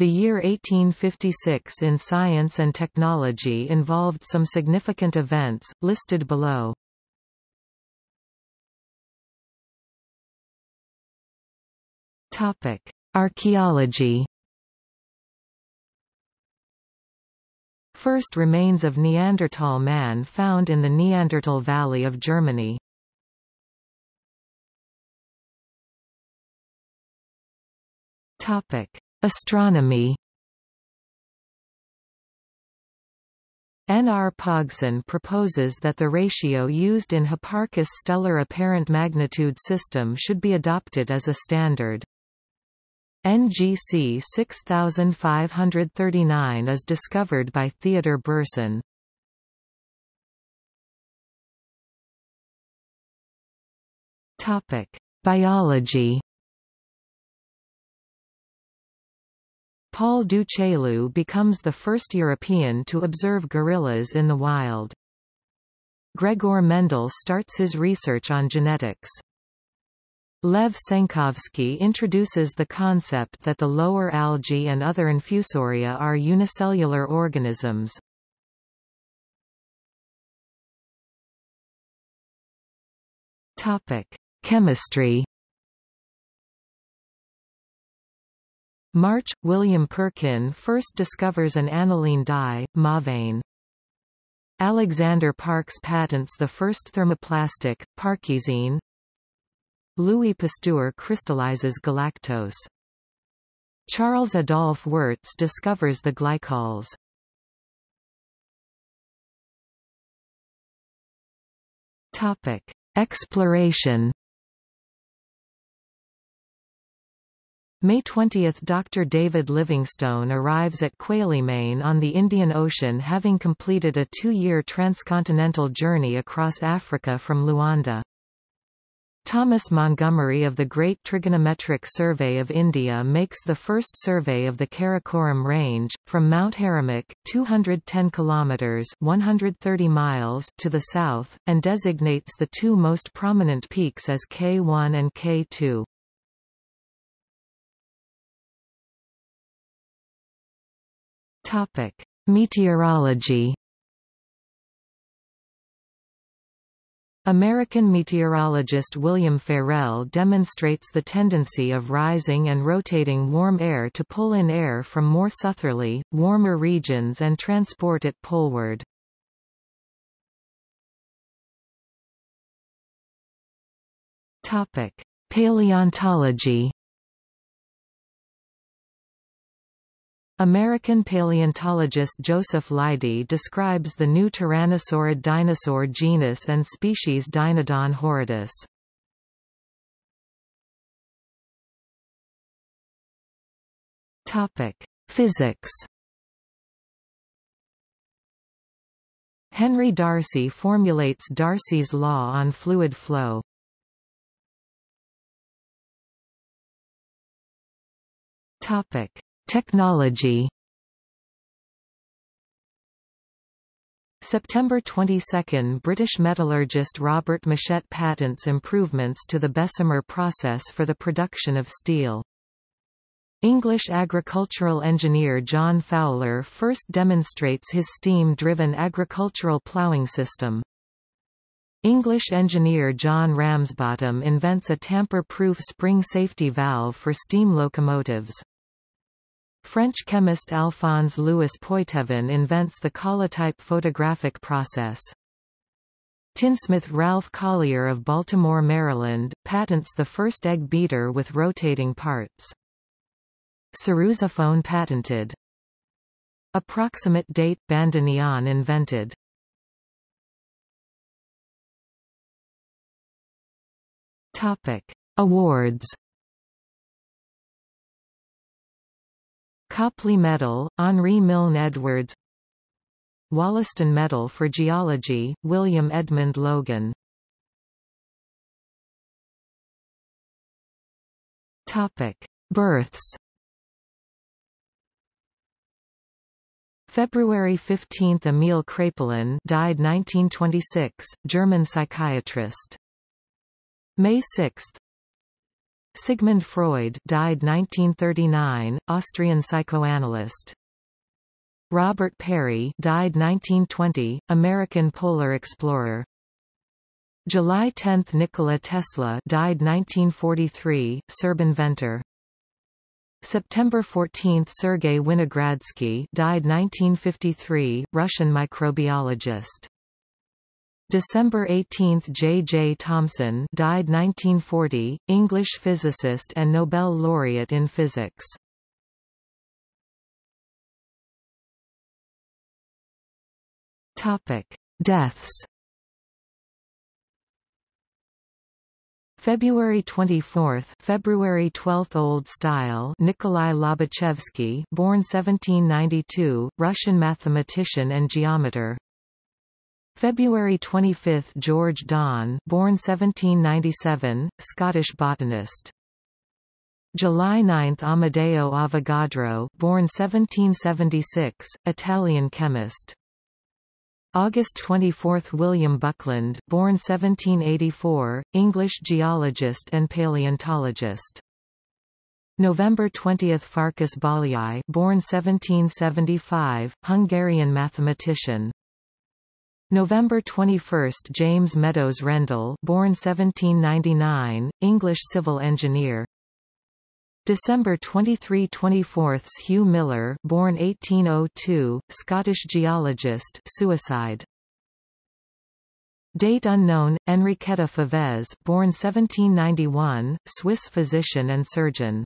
The year 1856 in science and technology involved some significant events, listed below. Archaeology First remains of Neanderthal man found in the Neanderthal Valley of Germany. Topic: Astronomy. N. R. Pogson proposes that the ratio used in Hipparchus' stellar apparent magnitude system should be adopted as a standard. NGC 6539 is discovered by Theodor Brorsen. Topic: Biology. Paul du Chaillu becomes the first European to observe gorillas in the wild. Gregor Mendel starts his research on genetics. Lev Tsenkovsky introduces the concept that the lower algae and other infusoria are unicellular organisms. Topic: Chemistry. March – William Perkin first discovers an aniline dye, mauveine. Alexander Parkes patents the first thermoplastic, parkesine. Louis Pasteur crystallizes galactose. Charles Adolphe Wurtz discovers the glycols. Topic: Exploration. May 20 – Dr. David Livingstone arrives at Quelimane on the Indian Ocean having completed a two-year transcontinental journey across Africa from Luanda. Thomas Montgomery of the Great Trigonometric Survey of India makes the first survey of the Karakoram Range, from Mount Haramukh 210 kilometers 130 miles to the south, and designates the two most prominent peaks as K1 and K2. Meteorology. American meteorologist William Ferrel demonstrates the tendency of rising and rotating warm air to pull in air from more southerly, warmer regions and transport it poleward. Paleontology American paleontologist Joseph Leidy describes the new Tyrannosaurid dinosaur genus and species Dinodon horridus. Topic: Physics. Henry Darcy formulates Darcy's law on fluid flow. Topic: Technology September 22 – British metallurgist Robert Mushet patents improvements to the Bessemer process for the production of steel. English agricultural engineer John Fowler first demonstrates his steam-driven agricultural ploughing system. English engineer John Ramsbottom invents a tamper-proof spring safety valve for steam locomotives. French chemist Alphonse Louis Poitevin invents the collotype photographic process. Tinsmith Ralph Collier of Baltimore, Maryland, patents the first egg beater with rotating parts. Sarrusophone patented. Approximate date – bandoneon invented. Topic: Awards Copley Medal, Henri Milne Edwards Wollaston Medal for Geology, William Edmund Logan Topic: Births. February 15 – Emil Kraepelin died 1926, German psychiatrist. May 6 Sigmund Freud died 1939, Austrian psychoanalyst. Robert Peary died 1920, American polar explorer. July 10 – Nikola Tesla died 1943, Serb inventor. September 14 – Sergei Winogradsky died 1953, Russian microbiologist. December 18 – J. J. Thomson died 1940, English physicist and Nobel laureate in physics. Topic: Deaths February 24, February 12 Old Style Nikolai Lobachevsky, born 1792, Russian mathematician and geometer. February 25 George Don, born 1797, Scottish botanist. July 9 Amedeo Avogadro, born 1776, Italian chemist. August 24 William Buckland, born 1784, English geologist and paleontologist. November 20 Farkas Bolyai, born 1775, Hungarian mathematician. November 21 James Meadows Rendel, born 1799, English civil engineer. December 23–24 Hugh Miller born 1802, Scottish geologist suicide. Date unknown, Enriqueta Favez born 1791, Swiss physician and surgeon.